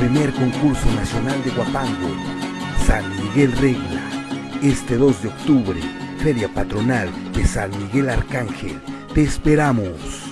Primer concurso nacional de Guapango. San Miguel Regla. Este 2 de octubre, Feria Patronal de San Miguel Arcángel. Te esperamos.